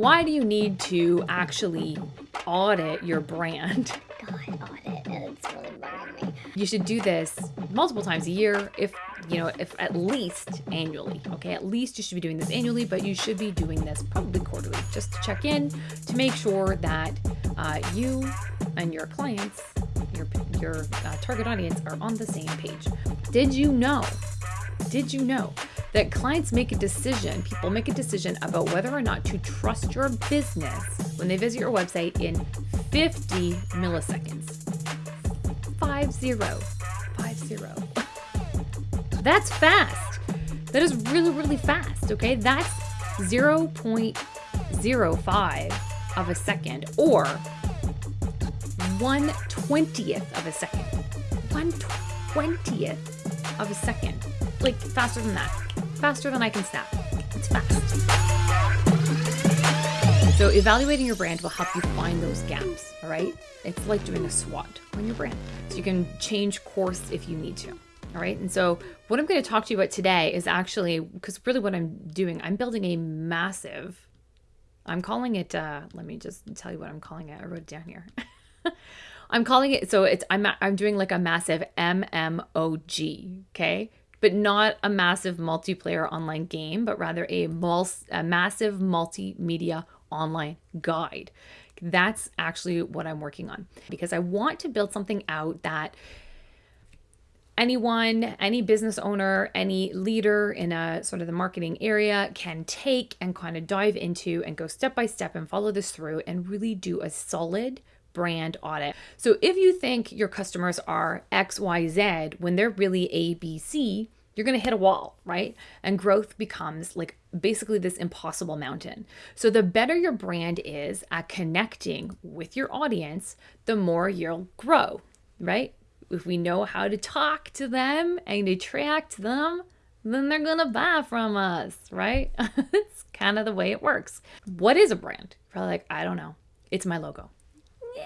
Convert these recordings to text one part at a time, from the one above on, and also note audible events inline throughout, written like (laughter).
Why do you need to actually audit your brand? (laughs) God, audit. It's really bugging me. You should do this multiple times a year, if you know, if at least annually. Okay, at least you should be doing this annually, but you should be doing this probably quarterly, just to check in to make sure that uh, you and your clients, your your uh, target audience, are on the same page. Did you know? Did you know that clients make a decision, people make a decision about whether or not to trust your business when they visit your website in 50 milliseconds. Five zero. Five zero. That's fast. That is really, really fast. Okay. That's 0.05 of a second or 1 20th of a second. 1 20th of a second. Like faster than that faster than I can snap. It's fast. So evaluating your brand will help you find those gaps, all right? It's like doing a SWOT on your brand. So you can change course if you need to. All right. And so, what I'm going to talk to you about today is actually because really what I'm doing, I'm building a massive, I'm calling it, uh, let me just tell you what I'm calling it. I wrote it down here. (laughs) I'm calling it, so it's, I'm, I'm doing like a massive MMOG. Okay but not a massive multiplayer online game, but rather a, mul- a massive multimedia online guide. That's actually what I'm working on because I want to build something out that anyone, any business owner, any leader in a sort of the marketing area can take and kind of dive into and go step by step and follow this through and really do a solid brand audit. So if you think your customers are XYZ when they're really ABC, you're going to hit a wall, right? And growth becomes like basically this impossible mountain. So the better your brand is at connecting with your audience, the more you'll grow, right? If we know how to talk to them and attract them, then they're going to buy from us, right? it's kind of the way it works. What is a brand? Probably like, I don't know. It's my logo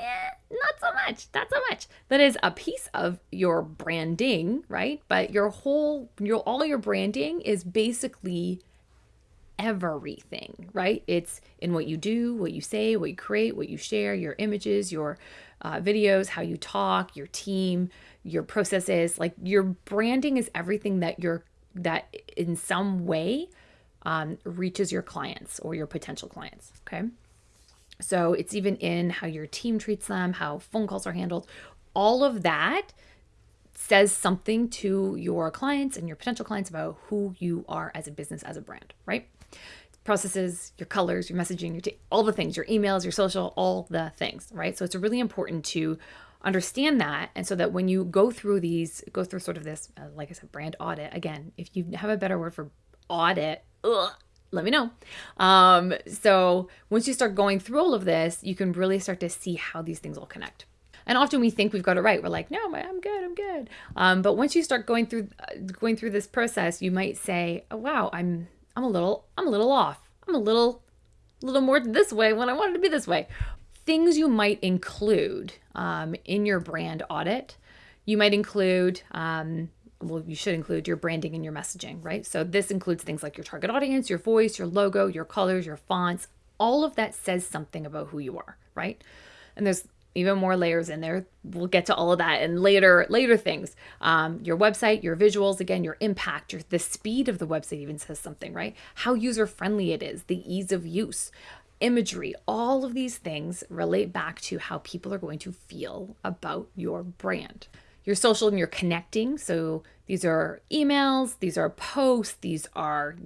yeah, not so much, not so much. That is a piece of your branding, right? But your whole, your all your branding is basically everything, right? It's in what you do, what you say, what you create, what you share, your images, your uh, videos, how you talk, your team, your processes. Like your branding is everything that you're that in some way um, reaches your clients or your potential clients. Okay. So it's even in how your team treats them, how phone calls are handled. All of that says something to your clients and your potential clients about who you are as a business, as a brand, right? Processes, your colors, your messaging, your all the things, your emails, your social, all the things, right? So it's really important to understand that and so that when you go through these go through sort of this uh, like i said brand audit again if you have a better word for audit ugh, let me know. Um, so once you start going through all of this, you can really start to see how these things all connect. And often we think we've got it right. We're like, no, I'm good, I'm good. Um, but once you start going through uh, going through this process, you might say, oh wow, I'm I'm a little I'm a little off. I'm a little little more this way when I wanted to be this way. Things you might include um, in your brand audit. You might include um, well, you should include your branding and your messaging, right? So this includes things like your target audience, your voice, your logo, your colors, your fonts. All of that says something about who you are, right? And there's even more layers in there. We'll get to all of that and later later things. Um, your website, your visuals, again, your impact, your the speed of the website even says something, right? How user friendly it is, the ease of use, imagery, all of these things relate back to how people are going to feel about your brand your social and your connecting. So these are emails, these are posts, these are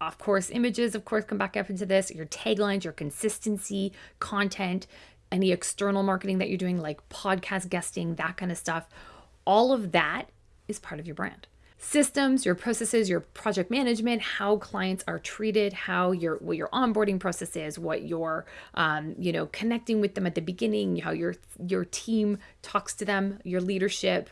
of course images of course come back up into this. Your taglines your consistency content any external marketing that you're doing like podcast guesting that kind of stuff. All of that is part of your brand systems, your processes, your project management, how clients are treated, how your what your onboarding process is, what your um, you know connecting with them at the beginning, how your your team talks to them, your leadership,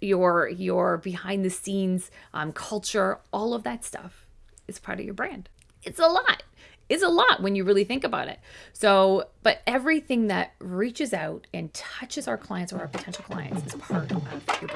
your your behind the scenes um, culture, all of that stuff is part of your brand. It's a lot. It's a lot when you really think about it. So, but everything that reaches out and touches our clients or our potential clients is part of your.